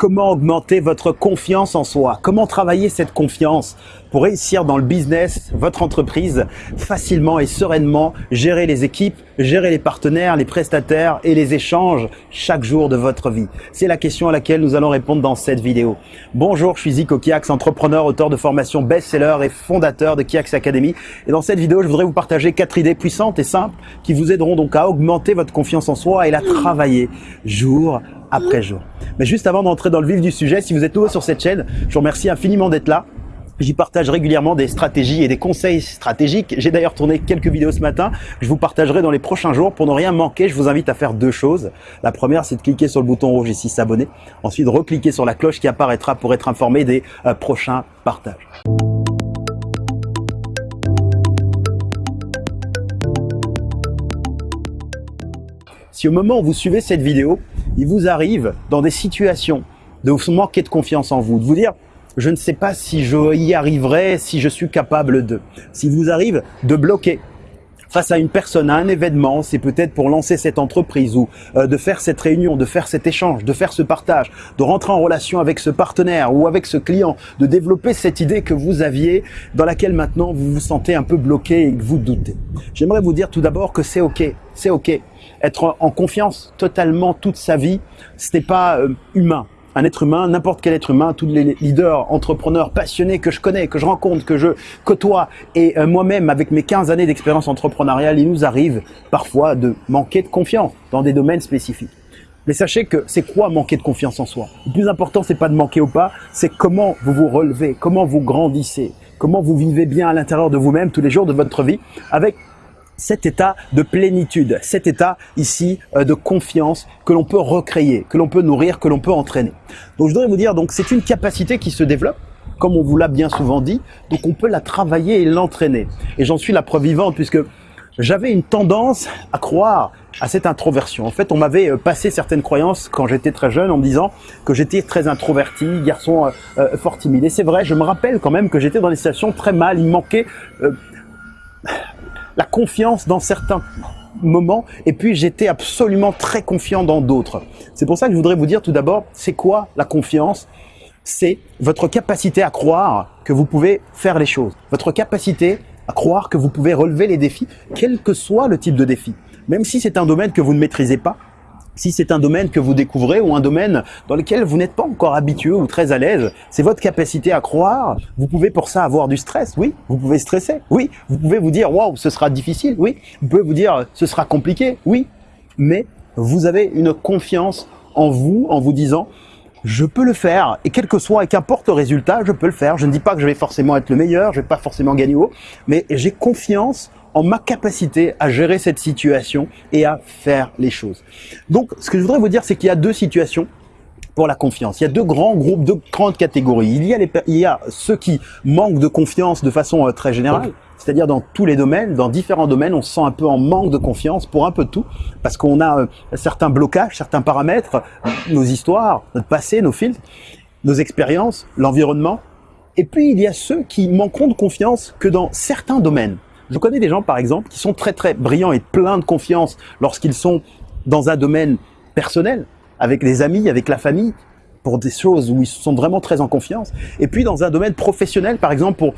Comment augmenter votre confiance en soi? Comment travailler cette confiance pour réussir dans le business, votre entreprise, facilement et sereinement, gérer les équipes, gérer les partenaires, les prestataires et les échanges chaque jour de votre vie? C'est la question à laquelle nous allons répondre dans cette vidéo. Bonjour, je suis Zico Kiax, entrepreneur, auteur de formation best-seller et fondateur de Kiax Academy. Et dans cette vidéo, je voudrais vous partager quatre idées puissantes et simples qui vous aideront donc à augmenter votre confiance en soi et la travailler jour après jour. Mais juste avant d'entrer dans le vif du sujet, si vous êtes nouveau sur cette chaîne, je vous remercie infiniment d'être là. J'y partage régulièrement des stratégies et des conseils stratégiques. J'ai d'ailleurs tourné quelques vidéos ce matin. Je vous partagerai dans les prochains jours. Pour ne rien manquer, je vous invite à faire deux choses. La première, c'est de cliquer sur le bouton rouge ici, s'abonner. Ensuite, recliquer sur la cloche qui apparaîtra pour être informé des euh, prochains partages. Si au moment où vous suivez cette vidéo, il vous arrive dans des situations de vous manquer de confiance en vous, de vous dire je ne sais pas si je y arriverai, si je suis capable de. S'il vous arrive de bloquer face à une personne, à un événement, c'est peut-être pour lancer cette entreprise ou euh, de faire cette réunion, de faire cet échange, de faire ce partage, de rentrer en relation avec ce partenaire ou avec ce client, de développer cette idée que vous aviez dans laquelle maintenant vous vous sentez un peu bloqué et que vous doutez. J'aimerais vous dire tout d'abord que c'est ok, c'est ok. Être en confiance totalement toute sa vie, ce n'est pas euh, humain un être humain, n'importe quel être humain, tous les leaders, entrepreneurs passionnés que je connais, que je rencontre, que je côtoie, et euh, moi-même, avec mes 15 années d'expérience entrepreneuriale, il nous arrive parfois de manquer de confiance dans des domaines spécifiques. Mais sachez que c'est quoi manquer de confiance en soi? Le plus important, c'est pas de manquer ou pas, c'est comment vous vous relevez, comment vous grandissez, comment vous vivez bien à l'intérieur de vous-même tous les jours de votre vie, avec cet état de plénitude, cet état ici euh, de confiance que l'on peut recréer, que l'on peut nourrir, que l'on peut entraîner. Donc je voudrais vous dire, donc c'est une capacité qui se développe, comme on vous l'a bien souvent dit, donc on peut la travailler et l'entraîner. Et j'en suis la preuve vivante puisque j'avais une tendance à croire à cette introversion. En fait, on m'avait euh, passé certaines croyances quand j'étais très jeune en me disant que j'étais très introverti, garçon euh, fort timide. Et c'est vrai, je me rappelle quand même que j'étais dans des situations très mal, il manquait la confiance dans certains moments et puis j'étais absolument très confiant dans d'autres. C'est pour ça que je voudrais vous dire tout d'abord, c'est quoi la confiance? C'est votre capacité à croire que vous pouvez faire les choses, votre capacité à croire que vous pouvez relever les défis, quel que soit le type de défi. Même si c'est un domaine que vous ne maîtrisez pas, si c'est un domaine que vous découvrez ou un domaine dans lequel vous n'êtes pas encore habitué ou très à l'aise, c'est votre capacité à croire. Vous pouvez pour ça avoir du stress, oui. Vous pouvez stresser, oui. Vous pouvez vous dire, waouh, ce sera difficile, oui. Vous pouvez vous dire, ce sera compliqué, oui. Mais vous avez une confiance en vous, en vous disant, je peux le faire, et quel que soit, et qu'importe le résultat, je peux le faire. Je ne dis pas que je vais forcément être le meilleur, je vais pas forcément gagner haut, mais j'ai confiance en ma capacité à gérer cette situation et à faire les choses. Donc, ce que je voudrais vous dire, c'est qu'il y a deux situations pour la confiance. Il y a deux grands groupes, deux grandes catégories. Il y a, les, il y a ceux qui manquent de confiance de façon euh, très générale, c'est-à-dire dans tous les domaines, dans différents domaines, on se sent un peu en manque de confiance pour un peu de tout, parce qu'on a euh, certains blocages, certains paramètres, nos histoires, notre passé, nos filtres, nos expériences, l'environnement. Et puis, il y a ceux qui manqueront de confiance que dans certains domaines. Je connais des gens, par exemple, qui sont très très brillants et pleins de confiance lorsqu'ils sont dans un domaine personnel, avec les amis, avec la famille, pour des choses où ils sont vraiment très en confiance. Et puis dans un domaine professionnel, par exemple, pour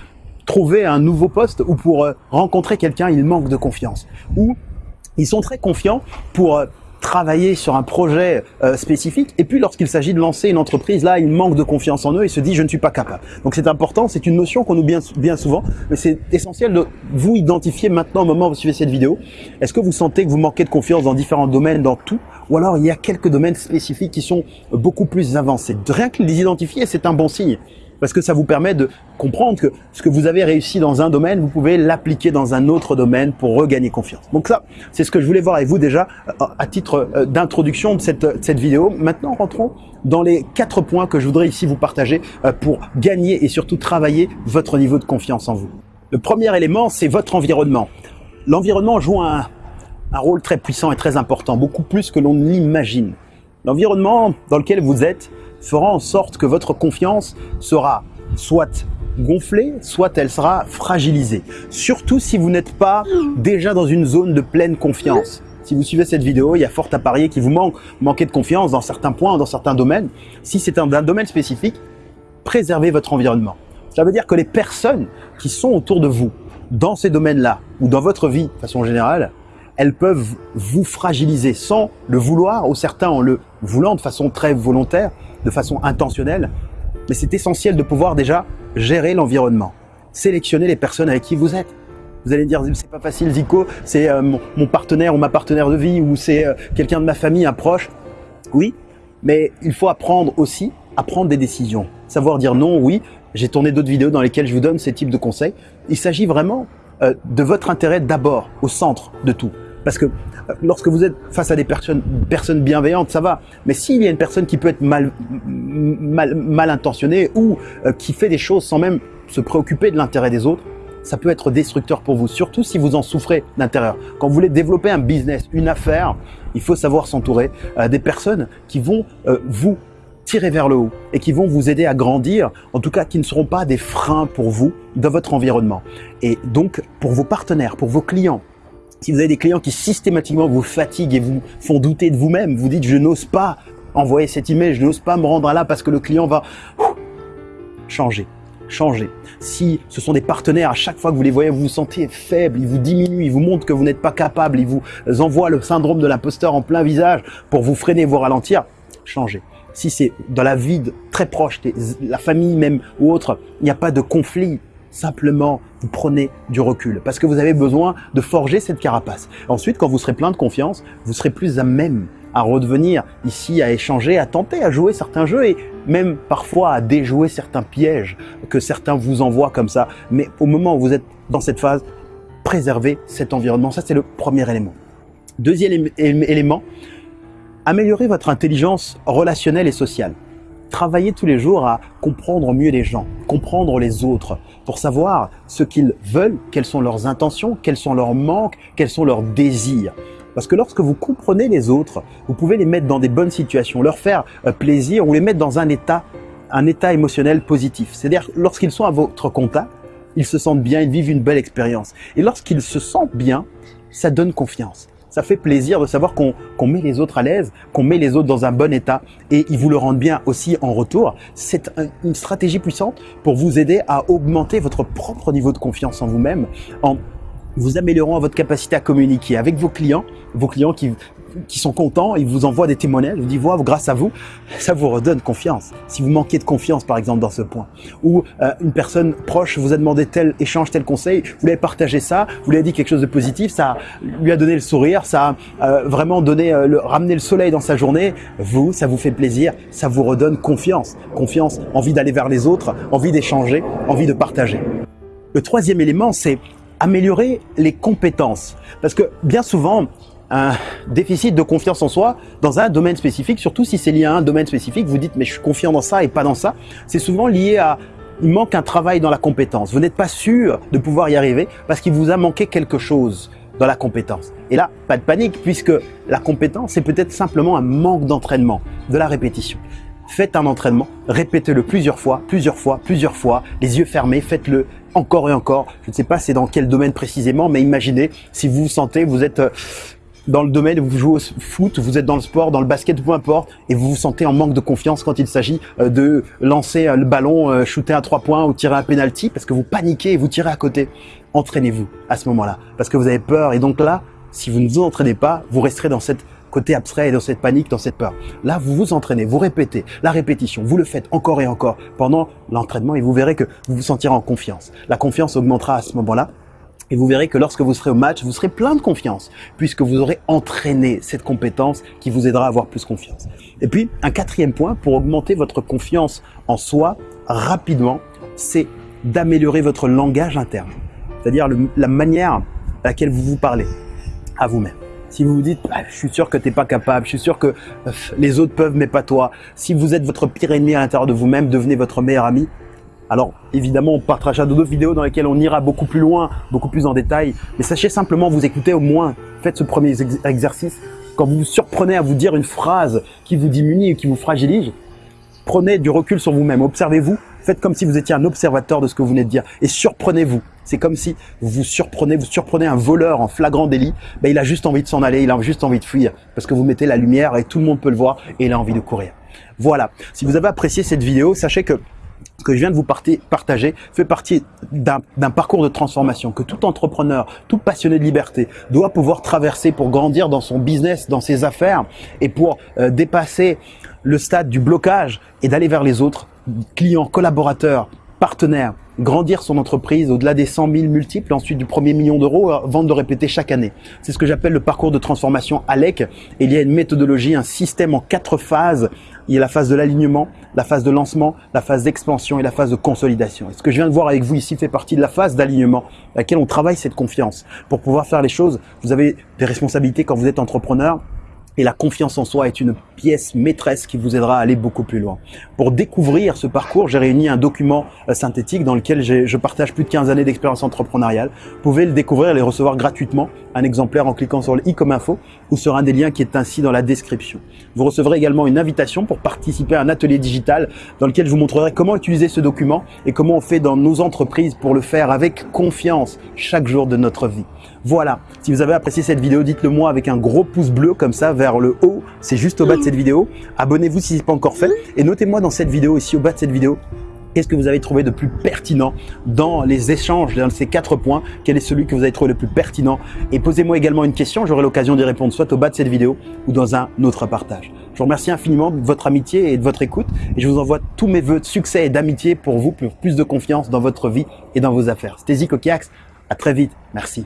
trouver un nouveau poste ou pour euh, rencontrer quelqu'un, ils manquent de confiance. Ou ils sont très confiants pour euh, travailler sur un projet euh, spécifique. Et puis, lorsqu'il s'agit de lancer une entreprise, là, il manque de confiance en eux et se dit, je ne suis pas capable. Donc, c'est important. C'est une notion qu'on oublie bien, souvent, mais c'est essentiel de vous identifier maintenant au moment où vous suivez cette vidéo. Est-ce que vous sentez que vous manquez de confiance dans différents domaines, dans tout? Ou alors il y a quelques domaines spécifiques qui sont beaucoup plus avancés? Rien que les identifier, c'est un bon signe parce que ça vous permet de comprendre que ce que vous avez réussi dans un domaine, vous pouvez l'appliquer dans un autre domaine pour regagner confiance. Donc ça, c'est ce que je voulais voir avec vous déjà euh, à titre euh, d'introduction de cette, cette vidéo. Maintenant, rentrons dans les quatre points que je voudrais ici vous partager euh, pour gagner et surtout travailler votre niveau de confiance en vous. Le premier élément, c'est votre environnement. L'environnement joue un, un rôle très puissant et très important, beaucoup plus que l'on l'imagine. L'environnement dans lequel vous êtes fera en sorte que votre confiance sera soit gonflée, soit elle sera fragilisée. Surtout si vous n'êtes pas déjà dans une zone de pleine confiance. si vous suivez cette vidéo, il y a fort à parier qu'il vous manque, manquez de confiance dans certains points, dans certains domaines. Si c'est un, un domaine spécifique, préservez votre environnement. Ça veut dire que les personnes qui sont autour de vous, dans ces domaines-là, ou dans votre vie de façon générale, elles peuvent vous fragiliser sans le vouloir, ou certains en le voulant de façon très volontaire, de façon intentionnelle. Mais c'est essentiel de pouvoir déjà gérer l'environnement, sélectionner les personnes avec qui vous êtes. Vous allez dire, c'est pas facile Zico, c'est euh, mon, partenaire ou ma partenaire de vie, ou c'est euh, quelqu'un de ma famille, un proche. Oui, mais il faut apprendre aussi à prendre des décisions. Savoir dire non, oui, j'ai tourné d'autres vidéos dans lesquelles je vous donne ces types de conseils. Il s'agit vraiment euh, de votre intérêt d'abord, au centre de tout. Parce que euh, lorsque vous êtes face à des personnes, personnes bienveillantes, ça va. Mais s'il y a une personne qui peut être mal, mal, mal intentionnée ou euh, qui fait des choses sans même se préoccuper de l'intérêt des autres, ça peut être destructeur pour vous, surtout si vous en souffrez d'intérieur. Quand vous voulez développer un business, une affaire, il faut savoir s'entourer des personnes qui vont vous tirer vers le haut et qui vont vous aider à grandir, en tout cas qui ne seront pas des freins pour vous dans votre environnement. Et donc pour vos partenaires, pour vos clients, si vous avez des clients qui systématiquement vous fatiguent et vous font douter de vous-même, vous dites je n'ose pas envoyer cet email, je n'ose pas me rendre là parce que le client va changer changer. Si ce sont des partenaires, à chaque fois que vous les voyez, vous vous sentez faible, ils vous diminuent, ils vous montrent que vous n'êtes pas capable, ils vous envoient le syndrome de l'imposteur en plein visage pour vous freiner, vous ralentir, changez si c'est dans la vie très proche, la famille même ou autre, il n'y a pas de conflit. Simplement, vous prenez du recul parce que vous avez besoin de forger cette carapace. Ensuite, quand vous serez plein de confiance, vous serez plus à même à redevenir ici, à échanger, à tenter, à jouer certains jeux et même parfois à déjouer certains pièges que certains vous envoient comme ça. Mais au moment où vous êtes dans cette phase, préservez cet environnement. Ça, c'est le premier élément. Deuxième élément, Améliorez votre intelligence relationnelle et sociale. Travaillez tous les jours à comprendre mieux les gens, comprendre les autres, pour savoir ce qu'ils veulent, quelles sont leurs intentions, quels sont leurs manques, quels sont leurs désirs. Parce que lorsque vous comprenez les autres, vous pouvez les mettre dans des bonnes situations, leur faire euh, plaisir ou les mettre dans un état, un état émotionnel positif. C'est-à-dire lorsqu'ils sont à votre contact, ils se sentent bien, ils vivent une belle expérience. Et lorsqu'ils se sentent bien, ça donne confiance ça fait plaisir de savoir qu'on met les autres à l'aise, qu'on met les autres dans un bon état et ils vous le rendent bien aussi en retour. C'est une stratégie puissante pour vous aider à augmenter votre propre niveau de confiance en vous-même vous améliorant votre capacité à communiquer avec vos clients, vos clients qui qui sont contents, ils vous envoient des témoignages, ils vous disent voilà, grâce à vous, ça vous redonne confiance. Si vous manquez de confiance, par exemple, dans ce point, ou euh, une personne proche vous a demandé tel échange, tel conseil, vous lui avez partagé ça, vous lui avez dit quelque chose de positif, ça lui a donné le sourire, ça a euh, vraiment donné, euh, le, ramené le soleil dans sa journée, vous, ça vous fait plaisir, ça vous redonne confiance. Confiance, envie d'aller vers les autres, envie d'échanger, envie de partager. Le troisième élément, c'est améliorer les compétences. Parce que bien souvent, un déficit de confiance en soi dans un domaine spécifique, surtout si c'est lié à un domaine spécifique, vous dites mais je suis confiant dans ça et pas dans ça, c'est souvent lié à il manque un travail dans la compétence. Vous n'êtes pas sûr de pouvoir y arriver parce qu'il vous a manqué quelque chose dans la compétence. Et là, pas de panique puisque la compétence, c'est peut-être simplement un manque d'entraînement, de la répétition. Faites un entraînement, répétez-le plusieurs fois, plusieurs fois, plusieurs fois, les yeux fermés, faites-le encore et encore. Je ne sais pas c'est dans quel domaine précisément, mais imaginez si vous vous sentez, vous êtes euh, dans le domaine vous jouez au foot, vous êtes dans le sport, dans le basket, peu importe, et vous vous sentez en manque de confiance quand il s'agit euh, de lancer euh, le ballon, shooter à trois points ou tirer un penalty parce que vous paniquez et vous tirez à côté. Entraînez-vous à ce moment-là parce que vous avez peur et donc là, si vous ne vous entraînez pas, vous resterez dans cette côté abstrait et dans cette panique, dans cette peur. Là, vous vous entraînez, vous répétez la répétition, vous le faites encore et encore pendant l'entraînement et vous verrez que vous vous sentirez en confiance. La confiance augmentera à ce moment-là et vous verrez que lorsque vous serez au match, vous serez plein de confiance, puisque vous aurez entraîné cette compétence qui vous aidera à avoir plus confiance. Et puis, un quatrième point pour augmenter votre confiance en soi rapidement, c'est d'améliorer votre langage interne. C'est-à-dire la manière à laquelle vous vous parlez à vous-même. Si vous vous dites, bah, je suis sûr que tu n'es pas capable, je suis sûr que euh, les autres peuvent, mais pas toi. Si vous êtes votre pire ennemi à l'intérieur de vous-même, devenez votre meilleur ami. Alors évidemment, on partagera d'autres vidéos dans lesquelles on ira beaucoup plus loin, beaucoup plus en détail. Mais sachez simplement vous écouter au moins. Faites ce premier exercice. Quand vous vous surprenez à vous dire une phrase qui vous diminue ou qui vous fragilise, prenez du recul sur vous-même. Observez-vous. Faites comme si vous étiez un observateur de ce que vous venez de dire et surprenez-vous. C'est comme si vous surprenez, vous surprenez un voleur en flagrant délit. Ben, il a juste envie de s'en aller, il a juste envie de fuir parce que vous mettez la lumière et tout le monde peut le voir et il a envie de courir. Voilà. Si vous avez apprécié cette vidéo, sachez que ce que je viens de vous partager fait partie d'un parcours de transformation que tout entrepreneur, tout passionné de liberté doit pouvoir traverser pour grandir dans son business, dans ses affaires et pour euh, dépasser le stade du blocage et d'aller vers les autres, clients, collaborateurs, partenaires, grandir son entreprise au-delà des 100 000 multiples, ensuite du premier million d'euros, vente de répéter chaque année. C'est ce que j'appelle le parcours de transformation ALEC. Il y a une méthodologie, un système en quatre phases. Il y a la phase de l'alignement, la phase de lancement, la phase d'expansion et la phase de consolidation. Et ce que je viens de voir avec vous ici fait partie de la phase d'alignement, à laquelle on travaille cette confiance. Pour pouvoir faire les choses, vous avez des responsabilités quand vous êtes entrepreneur, et la confiance en soi est une pièce maîtresse qui vous aidera à aller beaucoup plus loin. Pour découvrir ce parcours, j'ai réuni un document euh, synthétique dans lequel je partage plus de 15 années d'expérience entrepreneuriale. Vous pouvez le découvrir et le recevoir gratuitement, un exemplaire en cliquant sur le i comme info ou sur un des liens qui est ainsi dans la description. Vous recevrez également une invitation pour participer à un atelier digital dans lequel je vous montrerai comment utiliser ce document et comment on fait dans nos entreprises pour le faire avec confiance chaque jour de notre vie. Voilà, si vous avez apprécié cette vidéo, dites-le moi avec un gros pouce bleu comme ça vers le haut, c'est juste au bas de cette vidéo. Abonnez-vous si ce n'est pas encore fait et notez-moi dans cette vidéo, ici au bas de cette vidéo, Qu'est-ce que vous avez trouvé de plus pertinent dans les échanges, dans ces quatre points? Quel est celui que vous avez trouvé le plus pertinent? Et posez-moi également une question, j'aurai l'occasion d'y répondre soit au bas de cette vidéo ou dans un autre partage. Je vous remercie infiniment de votre amitié et de votre écoute et je vous envoie tous mes voeux de succès et d'amitié pour vous, pour plus de confiance dans votre vie et dans vos affaires. C'était Zico Kiax, à très vite, merci.